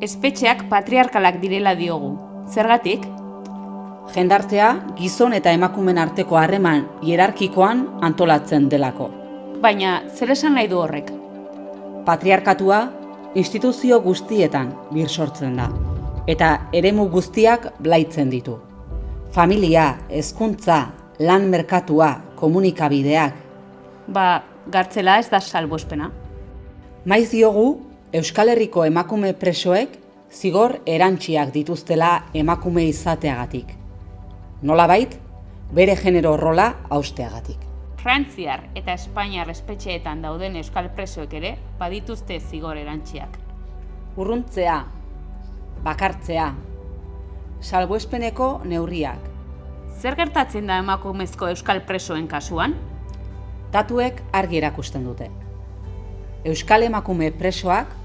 espetxeak patriarkalak direla diogu. Zergatik? Jendartea gizon eta emakumen arteko harreman hierarkikoan antolatzen delako. Baina, zer esan nahi du horrek? Patriarkatua instituzio guztietan bir sortzen da eta eremu guztiak blaitzen ditu. Familia, hezkuntza, lan merkatua, komunikabideak. Ba, gartzela ez da salboespena. Maiz diogu Euskal Herriko emakume presoek zigor erantxiak dituztela emakume izateagatik. Nolabait, bere genero rola austeagatik. Frantziar eta Espainiar espetxeetan dauden euskal presoek ere badituzte zigor erantxiak. Urruntzea, bakartzea, salbuespeneko neurriak. Zer gertatzen da emakumezko euskal presoen kasuan? Datuek argi erakusten dute. Euskal emakume presoak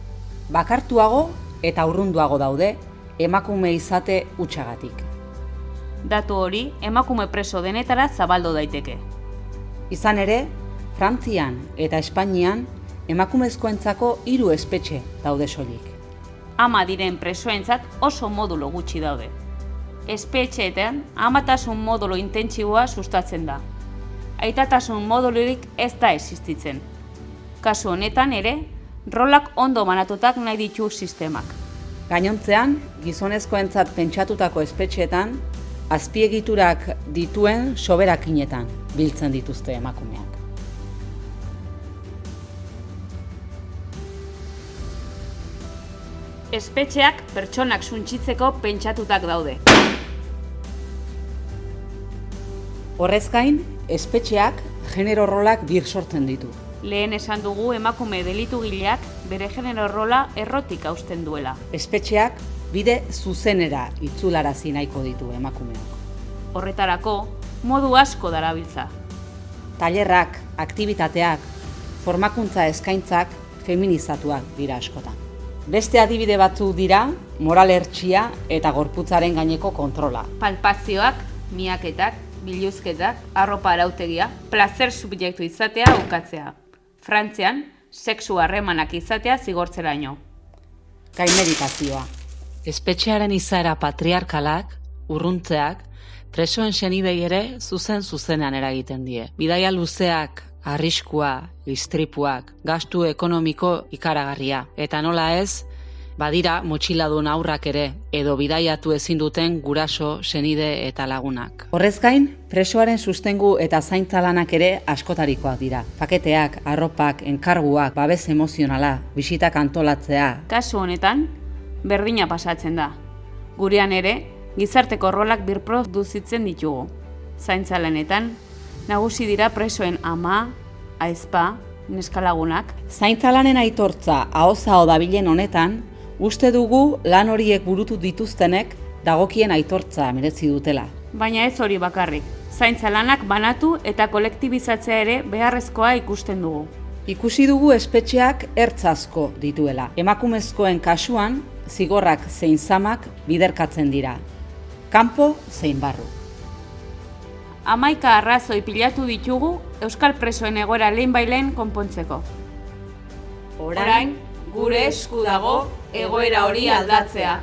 bakartuago eta urrunduago daude emakume izate utxagatik. Datu hori emakume preso denetara zabaldo daiteke. Izan ere, Frantzian eta Espainian emakumezkoentzako hiru espetxe daude soilik. Ama diren presoentzat oso modulo gutxi daude. Espetxeetan amatasun modulo intentsiboa sustatzen da. Aitatasun modulurik ez da existitzen. Kasu honetan ere, rolak ondo banatutak nahi ditu sistemak. Gainontzean, gizonezkoentzat pentsatutako espetxeetan, azpiegiturak dituen soberakinetan biltzen dituzte emakumeak. Espetxeak pertsonak suntsitzeko pentsatutak daude. Horrez gain, espetxeak genero rolak bir sortzen ditu. Lehen esan dugu emakume delitu gileak bere genero rola errotik hausten duela. Espetxeak bide zuzenera itzularazi nahiko ditu emakumeak. Horretarako, modu asko darabiltza. Tailerrak, aktibitateak, formakuntza eskaintzak feminizatuak dira askotan. Beste adibide batzu dira, moral hertsia eta gorputzaren gaineko kontrola. Palpazioak, miaketak, biluzketak, arropa arautegia, placer subjektu izatea ukatzea. Frantzian, sexu harremanak izatea zigortzeraino. Gainmeditazioa. Espetxearen izaera patriarkalak, urruntzeak, presoen senidei ere zuzen zuzenean eragiten die. Bidaia luzeak, arriskua, istripuak, gastu ekonomiko ikaragarria. Eta nola ez, badira motxiladun aurrak ere, edo bidaiatu ezin duten guraso, senide eta lagunak. Horrez gain, presoaren sustengu eta zaintza lanak ere askotarikoak dira. Paketeak, arropak, enkarguak, babes emozionala, bisitak antolatzea. Kasu honetan, berdina pasatzen da. Gurean ere, gizarteko rolak birproduzitzen ditugu. Zaintza lanetan, nagusi dira presoen ama, aizpa, neskalagunak. Zaintza lanen aitortza ahoza dabilen honetan, uste dugu lan horiek burutu dituztenek dagokien aitortza merezi dutela. Baina ez hori bakarrik. Zaintza lanak banatu eta kolektibizatzea ere beharrezkoa ikusten dugu. Ikusi dugu espetxeak ertzazko dituela. Emakumezkoen kasuan, zigorrak zein zamak biderkatzen dira. Kanpo zein barru. Amaika arrazoi pilatu ditugu Euskal Presoen egoera lehen bailen konpontzeko. Orain, gure esku dago egoera hori aldatzea.